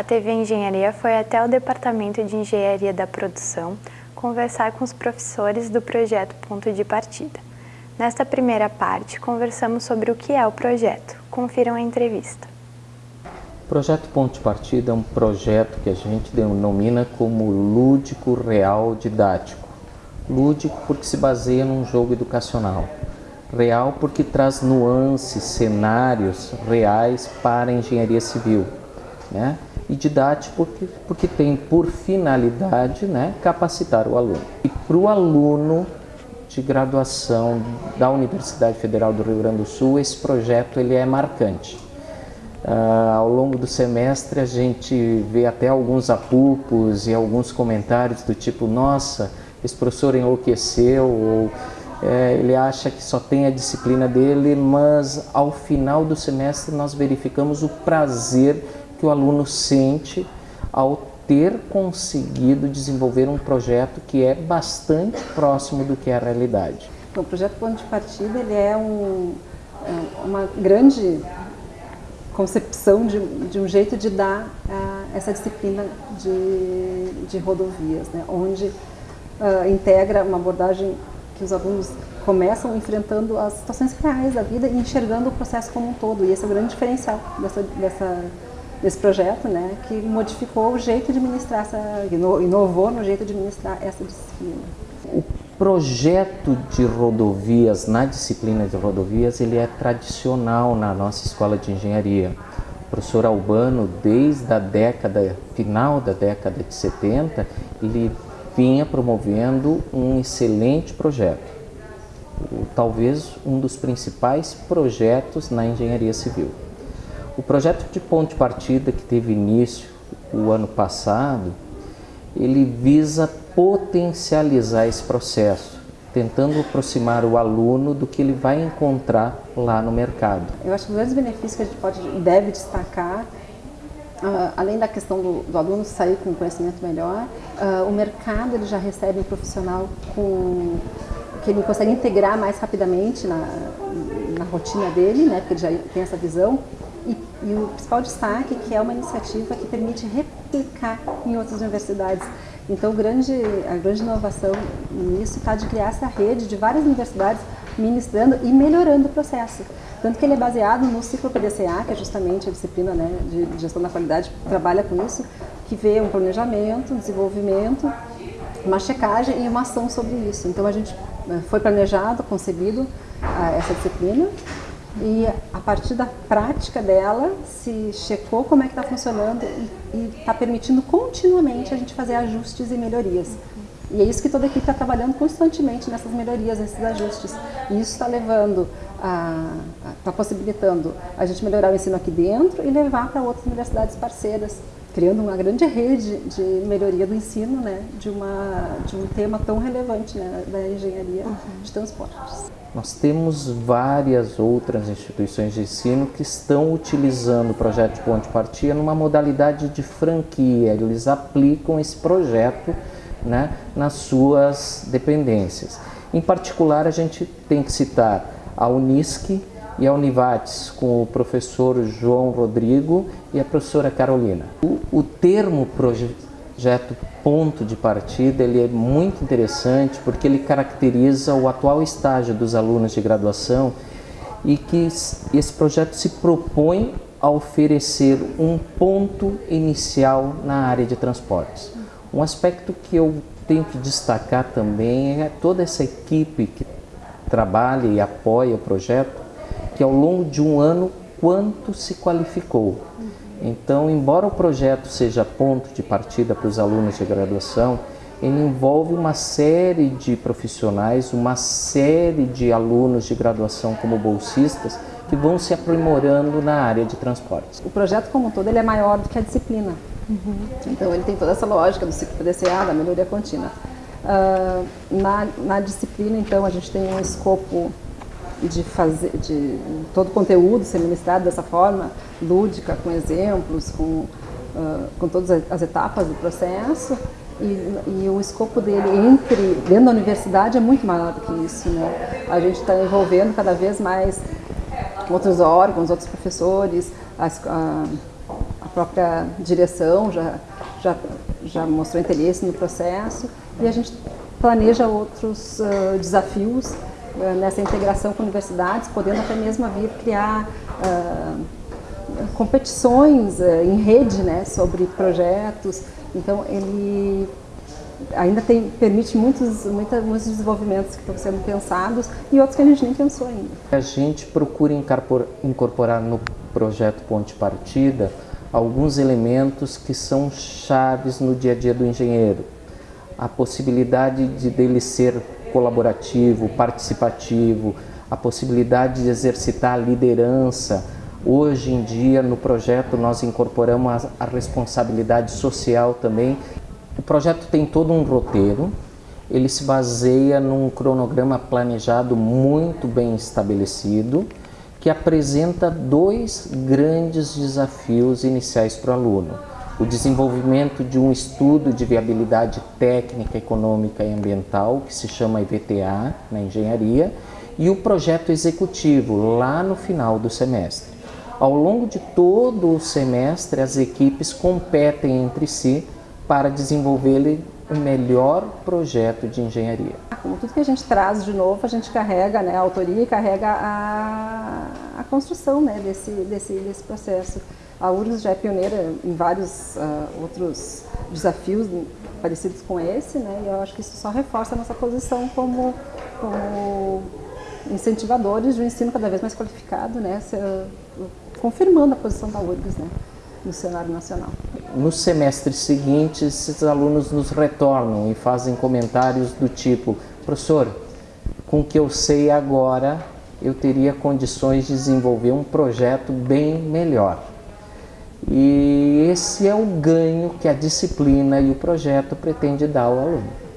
a TV Engenharia foi até o Departamento de Engenharia da Produção conversar com os professores do projeto Ponto de Partida. Nesta primeira parte, conversamos sobre o que é o projeto. Confiram a entrevista. O projeto Ponto de Partida é um projeto que a gente denomina como lúdico real didático. Lúdico porque se baseia num jogo educacional. Real porque traz nuances, cenários reais para a engenharia civil. Né? E didático porque, porque tem por finalidade né, capacitar o aluno. E para o aluno de graduação da Universidade Federal do Rio Grande do Sul, esse projeto ele é marcante. Uh, ao longo do semestre a gente vê até alguns apupos e alguns comentários do tipo nossa, esse professor enlouqueceu ou é, ele acha que só tem a disciplina dele, mas ao final do semestre nós verificamos o prazer que o aluno sente ao ter conseguido desenvolver um projeto que é bastante próximo do que é a realidade. O projeto Ponto de Partida ele é um, é uma grande concepção de, de, um jeito de dar uh, essa disciplina de, de rodovias, né? onde uh, integra uma abordagem que os alunos começam enfrentando as situações reais da vida e enxergando o processo como um todo. E esse é o grande diferencial dessa, dessa desse projeto, né, que modificou o jeito de ministrar essa, inovou no jeito de ministrar essa disciplina. O projeto de rodovias, na disciplina de rodovias, ele é tradicional na nossa escola de engenharia. O professor Albano, desde a década, final da década de 70, ele vinha promovendo um excelente projeto. Talvez um dos principais projetos na engenharia civil. O projeto de ponto de partida que teve início o ano passado, ele visa potencializar esse processo, tentando aproximar o aluno do que ele vai encontrar lá no mercado. Eu acho que os grandes benefícios que a gente pode e deve destacar Uh, além da questão do, do, aluno sair com conhecimento melhor, uh, o mercado ele já recebe um profissional com, que ele consegue integrar mais rapidamente na, na rotina dele, né, porque ele já tem essa visão, e, o principal destaque que é uma iniciativa que permite replicar em outras universidades. Então, grande, a grande inovação nisso está de criar essa rede de várias universidades ministrando e melhorando o processo. Tanto que ele é baseado no ciclo PDCA, que é justamente a disciplina né, de gestão da qualidade, que trabalha com isso, que vê um planejamento, um desenvolvimento, uma checagem e uma ação sobre isso. Então, a gente eh, foi planejado, concebido ah, essa disciplina e a partir da prática dela se checou como é que está funcionando e está permitindo continuamente a gente fazer ajustes e melhorias. E é isso que toda a equipe está trabalhando constantemente nessas melhorias, nesses ajustes. E isso está levando, está possibilitando a gente melhorar o ensino aqui dentro e levar para outras universidades parceiras, criando uma grande rede de melhoria do ensino, né, de, uma, de um tema tão relevante né, da engenharia uhum. de transportes. Nós temos várias outras instituições de ensino que estão utilizando o projeto de ponte partida numa modalidade de franquia. Eles aplicam esse projeto né, nas suas dependências. Em particular, a gente tem que citar a Unisc e a Univates, com o professor João Rodrigo e a professora Carolina. O, o termo projeto ponto de partida ele é muito interessante porque ele caracteriza o atual estágio dos alunos de graduação e que esse projeto se propõe a oferecer um ponto inicial na área de transportes. Um aspecto que eu tenho que destacar também é toda essa equipe que trabalha e apoia o projeto, que ao longo de um ano quanto se qualificou. Então, embora o projeto seja ponto de partida para os alunos de graduação, ele envolve uma série de profissionais, uma série de alunos de graduação como bolsistas que vão se aprimorando na área de transportes. O projeto como um todo ele é maior do que a disciplina. Uhum. Então ele tem toda essa lógica do ciclo PDCA, da melhoria contínua. Uh, na, na disciplina, então, a gente tem um escopo de fazer, de todo o conteúdo ser ministrado dessa forma, lúdica, com exemplos, com, uh, com todas as etapas do processo, e, e, o escopo dele entre dentro da universidade é muito maior do que isso, né? A gente está envolvendo cada vez mais outros órgãos, outros professores, as, a, a própria direção já, já, já mostrou interesse no processo e a gente planeja outros uh, desafios uh, nessa integração com universidades, podendo até mesmo vir criar uh, competições em rede né, sobre projetos. Então, ele ainda tem, permite muitos, muita, muitos desenvolvimentos que estão sendo pensados e outros que a gente nem pensou ainda. A gente procura incorporar no projeto Ponte Partida alguns elementos que são chaves no dia a dia do engenheiro. A possibilidade de dele ser colaborativo, participativo, a possibilidade de exercitar a liderança. Hoje em dia, no projeto, nós incorporamos a, a responsabilidade social também. O projeto tem todo um roteiro, ele se baseia num cronograma planejado muito bem estabelecido, que apresenta dois grandes desafios iniciais para o aluno. O desenvolvimento de um estudo de viabilidade técnica, econômica e ambiental, que se chama IVTA na engenharia, e o projeto executivo, lá no final do semestre. Ao longo de todo o semestre, as equipes competem entre si para desenvolver o melhor projeto de engenharia. Como tudo que a gente traz de novo, a gente carrega né, a autoria e carrega a, a construção né, desse, desse, desse processo. A URGS já é pioneira em vários uh, outros desafios parecidos com esse, né, e eu acho que isso só reforça a nossa posição como, como incentivadores de um ensino cada vez mais qualificado, né, se, uh, confirmando a posição da URGS né, no cenário nacional. No semestre seguinte, esses alunos nos retornam e fazem comentários do tipo professor, com o que eu sei agora, eu teria condições de desenvolver um projeto bem melhor. E esse é o ganho que a disciplina e o projeto pretende dar ao aluno.